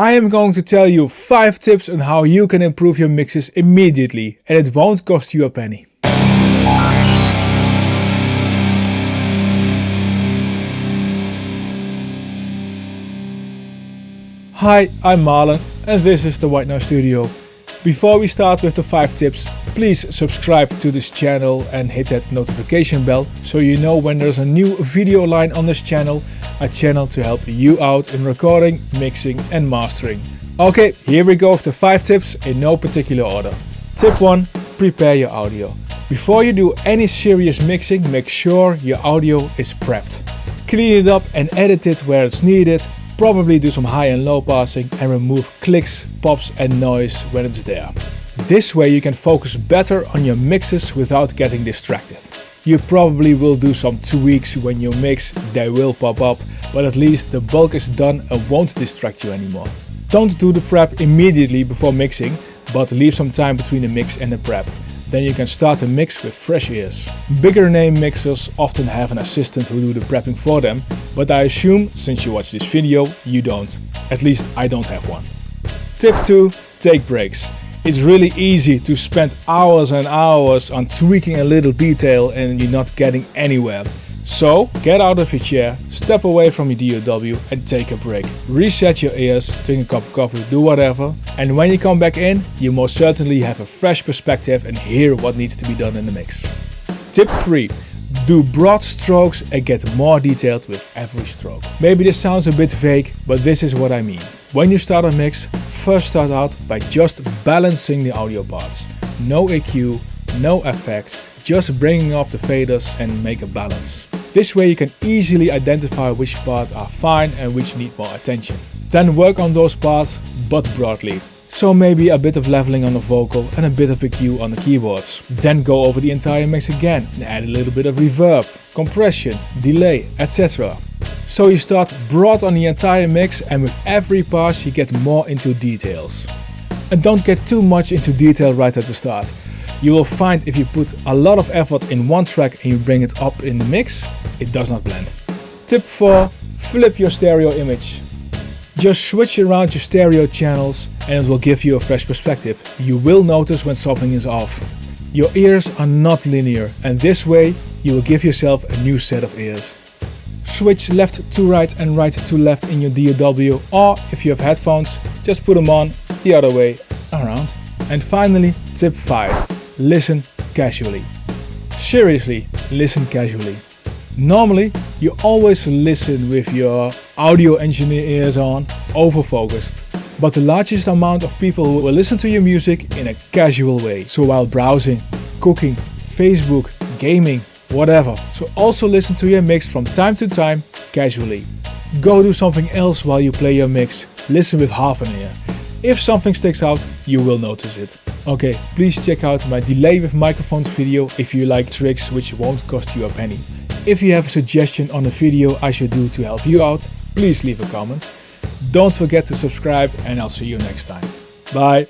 I am going to tell you 5 tips on how you can improve your mixes immediately and it won't cost you a penny. Hi, I'm Marlon and this is the White Noise Studio. Before we start with the 5 tips, please subscribe to this channel and hit that notification bell so you know when there's a new video line on this channel, a channel to help you out in recording, mixing and mastering. Okay, here we go with the 5 tips in no particular order. Tip 1. Prepare your audio. Before you do any serious mixing, make sure your audio is prepped. Clean it up and edit it where it's needed Probably do some high and low passing and remove clicks, pops and noise when it's there. This way you can focus better on your mixes without getting distracted. You probably will do some tweaks when you mix, they will pop up, but at least the bulk is done and won't distract you anymore. Don't do the prep immediately before mixing, but leave some time between the mix and the prep. Then you can start a mix with fresh ears. Bigger name mixers often have an assistant who do the prepping for them, but I assume, since you watch this video, you don't. At least I don't have one. Tip 2. Take breaks. It's really easy to spend hours and hours on tweaking a little detail and you're not getting anywhere. So get out of your chair, step away from your DAW and take a break. Reset your ears, drink a cup of coffee, do whatever. And when you come back in, you most certainly have a fresh perspective and hear what needs to be done in the mix. Tip 3. Do broad strokes and get more detailed with every stroke. Maybe this sounds a bit vague, but this is what I mean. When you start a mix, first start out by just balancing the audio parts. No EQ, no effects, just bringing up the faders and make a balance. This way you can easily identify which parts are fine and which need more attention. Then work on those parts, but broadly. So maybe a bit of leveling on the vocal and a bit of EQ on the keyboards. Then go over the entire mix again and add a little bit of reverb, compression, delay, etc. So you start broad on the entire mix and with every pass you get more into details. And don't get too much into detail right at the start. You will find if you put a lot of effort in one track and you bring it up in the mix, it does not blend. Tip 4. Flip your stereo image. Just switch around your stereo channels and it will give you a fresh perspective. You will notice when something is off. Your ears are not linear and this way you will give yourself a new set of ears. Switch left to right and right to left in your DAW or if you have headphones, just put them on the other way around. And finally, tip 5 listen casually. Seriously, listen casually. Normally, you always listen with your audio engineer ears on, over-focused. But the largest amount of people will listen to your music in a casual way. So while browsing, cooking, Facebook, gaming, whatever. So also listen to your mix from time to time, casually. Go do something else while you play your mix. Listen with half an ear. If something sticks out, you will notice it. Okay, please check out my delay with microphones video if you like tricks which won't cost you a penny. If you have a suggestion on a video I should do to help you out, please leave a comment. Don't forget to subscribe and I'll see you next time. Bye!